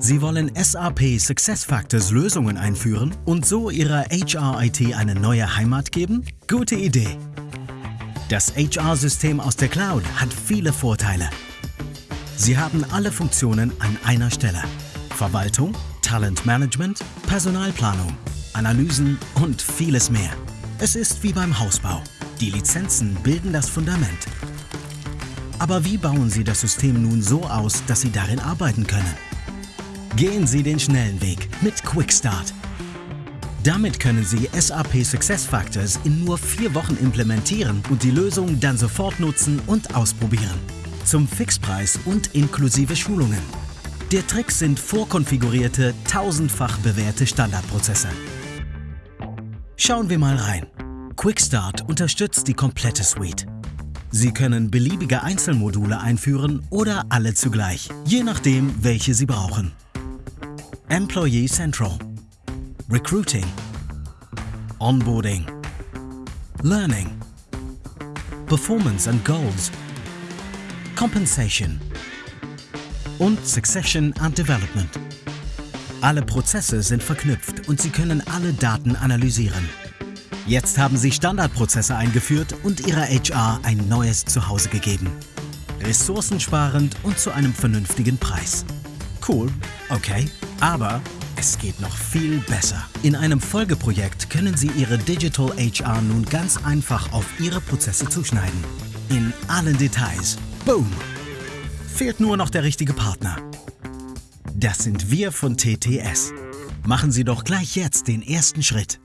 Sie wollen SAP SuccessFactors Lösungen einführen und so Ihrer HR-IT eine neue Heimat geben? Gute Idee! Das HR-System aus der Cloud hat viele Vorteile. Sie haben alle Funktionen an einer Stelle. Verwaltung, Talentmanagement, Personalplanung, Analysen und vieles mehr. Es ist wie beim Hausbau. Die Lizenzen bilden das Fundament. Aber wie bauen Sie das System nun so aus, dass Sie darin arbeiten können? Gehen Sie den schnellen Weg mit Quickstart. Damit können Sie SAP SuccessFactors in nur vier Wochen implementieren und die Lösung dann sofort nutzen und ausprobieren. Zum Fixpreis und inklusive Schulungen. Der Trick sind vorkonfigurierte, tausendfach bewährte Standardprozesse. Schauen wir mal rein. Quickstart unterstützt die komplette Suite. Sie können beliebige Einzelmodule einführen oder alle zugleich, je nachdem, welche Sie brauchen. Employee Central Recruiting Onboarding Learning Performance and Goals Compensation und Succession and Development. Alle Prozesse sind verknüpft und Sie können alle Daten analysieren. Jetzt haben Sie Standardprozesse eingeführt und Ihrer HR ein neues Zuhause gegeben. Ressourcensparend und zu einem vernünftigen Preis. Cool, okay, aber es geht noch viel besser. In einem Folgeprojekt können Sie Ihre Digital HR nun ganz einfach auf Ihre Prozesse zuschneiden. In allen Details. Boom! Fehlt nur noch der richtige Partner. Das sind wir von TTS. Machen Sie doch gleich jetzt den ersten Schritt.